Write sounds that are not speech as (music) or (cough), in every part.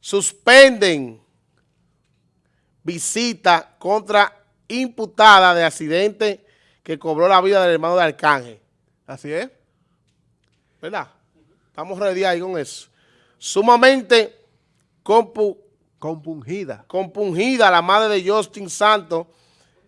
suspenden visita contra imputada de accidente que cobró la vida del hermano de Arcángel. Así es. ¿Verdad? Estamos ready ahí con eso. Sumamente compungida. compungida la madre de Justin Santos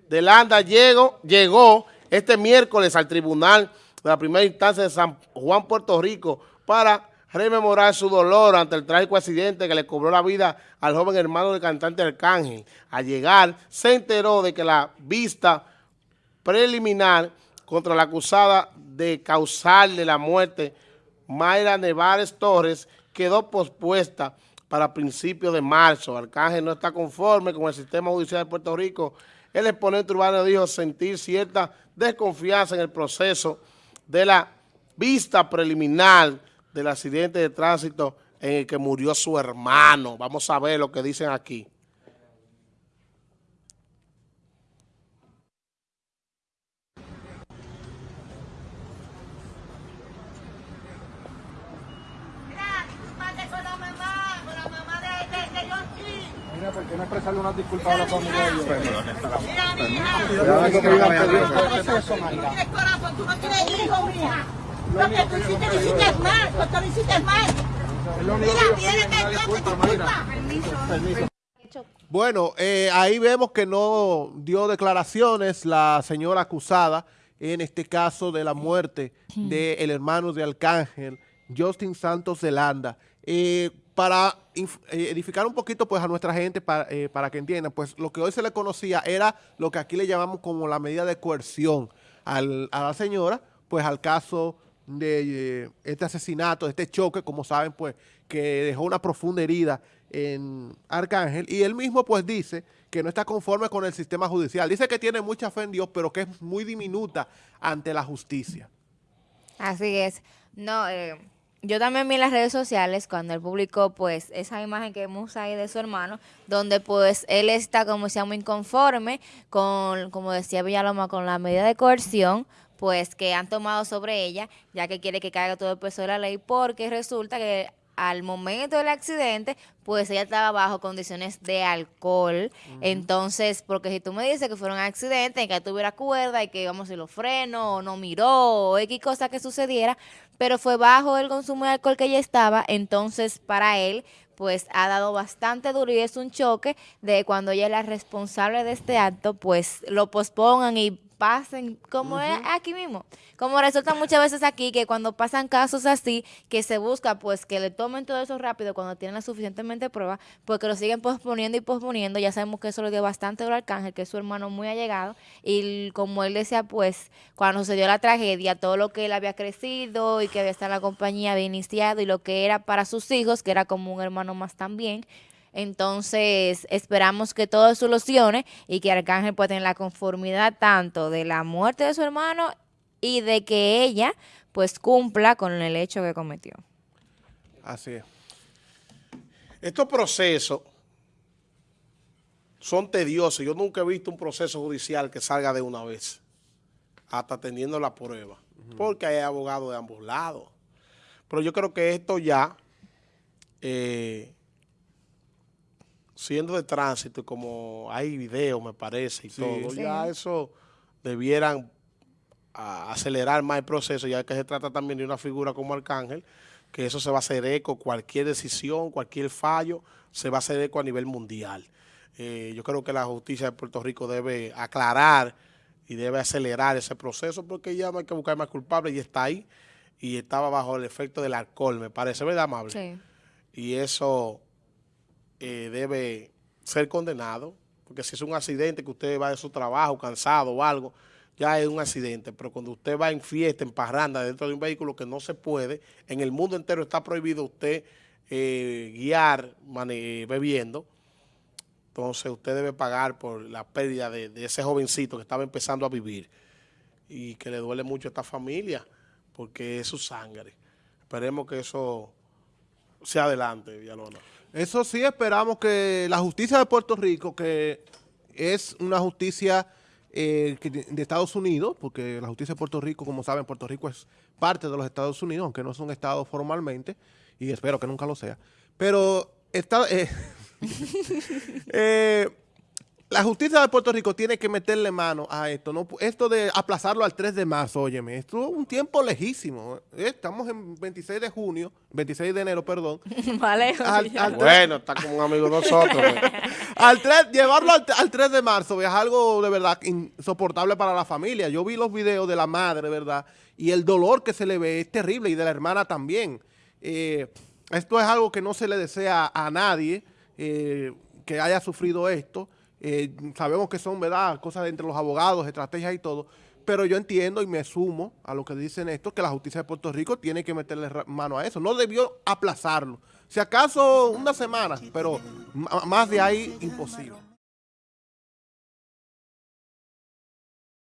de Landa llegó, llegó este miércoles al tribunal de la primera instancia de San Juan, Puerto Rico, para rememorar su dolor ante el trágico accidente que le cobró la vida al joven hermano del cantante Arcángel. Al llegar, se enteró de que la vista preliminar contra la acusada de causarle la muerte, Mayra Nevares Torres, quedó pospuesta para principios de marzo. Arcángel no está conforme con el sistema judicial de Puerto Rico. El exponente urbano dijo sentir cierta desconfianza en el proceso de la vista preliminar del accidente de tránsito en el que murió su hermano. Vamos a ver lo que dicen aquí. Mira, ¿por qué no expresarle unas disculpas a la familia de Mira, corazón, tú no tienes hijos, mija. Lo que tú hiciste, lo hiciste mal, lo que tú hiciste mal. Mira, tiene que Dios te disculpa. Permiso. Bueno, eh, ahí vemos que no dio declaraciones la señora acusada en este caso de la muerte del hermano de Arcángel, Justin Santos de Landa. Eh, para eh, edificar un poquito pues a nuestra gente para, para que entiendan, pues lo que hoy se le conocía era lo que aquí le llamamos como la medida de coerción al, a la señora, pues al caso de eh, este asesinato, de este choque, como saben, pues, que dejó una profunda herida en Arcángel, y él mismo, pues, dice que no está conforme con el sistema judicial. Dice que tiene mucha fe en Dios, pero que es muy diminuta ante la justicia. Así es. No, eh, yo también vi en las redes sociales cuando él publicó, pues, esa imagen que vemos ahí de su hermano, donde, pues, él está, como decía, muy inconforme con, como decía Villaloma, con la medida de coerción, pues que han tomado sobre ella, ya que quiere que caiga todo el peso de la ley, porque resulta que al momento del accidente, pues ella estaba bajo condiciones de alcohol. Entonces, porque si tú me dices que fueron accidentes, que tuviera cuerda y que vamos si lo freno o no miró o X cosa que sucediera, pero fue bajo el consumo de alcohol que ella estaba, entonces para él pues ha dado bastante duro y es un choque de cuando ella es la responsable de este acto, pues lo pospongan y pasen, como es aquí mismo. Como resulta muchas veces aquí que cuando pasan casos así, que se busca pues que le tomen todo eso rápido cuando tienen la suficientemente prueba, porque lo siguen posponiendo y posponiendo. Ya sabemos que eso le dio bastante al Arcángel, que es su hermano muy allegado. Y como él decía, pues cuando se dio la tragedia, todo lo que él había crecido y que había estado en la compañía, había iniciado y lo que era para sus hijos, que era como un hermano más también, entonces, esperamos que todo solucione y que Arcángel pueda tener la conformidad tanto de la muerte de su hermano y de que ella pues cumpla con el hecho que cometió. Así es. Estos procesos son tediosos. Yo nunca he visto un proceso judicial que salga de una vez, hasta teniendo la prueba, porque hay abogados de ambos lados. Pero yo creo que esto ya... Eh, siendo de tránsito, como hay video, me parece, y todo, ya eso debieran acelerar más el proceso, ya que se trata también de una figura como Arcángel, que eso se va a hacer eco, cualquier decisión, cualquier fallo, se va a hacer eco a nivel mundial. Eh, yo creo que la justicia de Puerto Rico debe aclarar y debe acelerar ese proceso, porque ya no hay que buscar más culpables y está ahí, y estaba bajo el efecto del alcohol, me parece, ¿verdad, amable? Sí. Y eso eh, debe ser condenado, porque si es un accidente que usted va de su trabajo cansado o algo, ya es un accidente, pero cuando usted va en fiesta, en parranda, dentro de un vehículo que no se puede, en el mundo entero está prohibido usted eh, guiar bebiendo, entonces usted debe pagar por la pérdida de, ese jovencito que estaba empezando a vivir y que le duele mucho a esta familia, porque es su sangre. Esperemos que eso sea adelante, Villalona. Eso sí, esperamos que la justicia de Puerto Rico, que es una justicia eh, de Estados Unidos, porque la justicia de Puerto Rico, como saben, Puerto Rico es parte de los Estados Unidos, aunque no es un estado formalmente, y espero que nunca lo sea. Pero está, eh, (laughs) eh, la justicia de Puerto Rico tiene que meterle mano a esto. ¿no? Esto de aplazarlo al 3 de marzo, óyeme, esto es un tiempo lejísimo. ¿eh? Estamos en 26 de junio, 26 de enero, perdón. (laughs) Vale. Al- al- Bueno, está como un amigo de nosotros. ¿eh? (laughs) al 3, llevarlo al, al 3 de marzo es algo de verdad insoportable para la familia. Yo vi los videos de la madre, ¿verdad? Y el dolor que se le ve es terrible y de la hermana también. Eh, esto es algo que no se le desea a nadie eh, que haya sufrido esto. Eh, sabemos que son, ¿verdad?, cosas entre los abogados, estrategias y todo. Pero yo entiendo y me sumo a lo que dicen estos, que la justicia de Puerto Rico tiene que meterle mano a eso. No debió aplazarlo. Si acaso una semana, pero más de ahí imposible.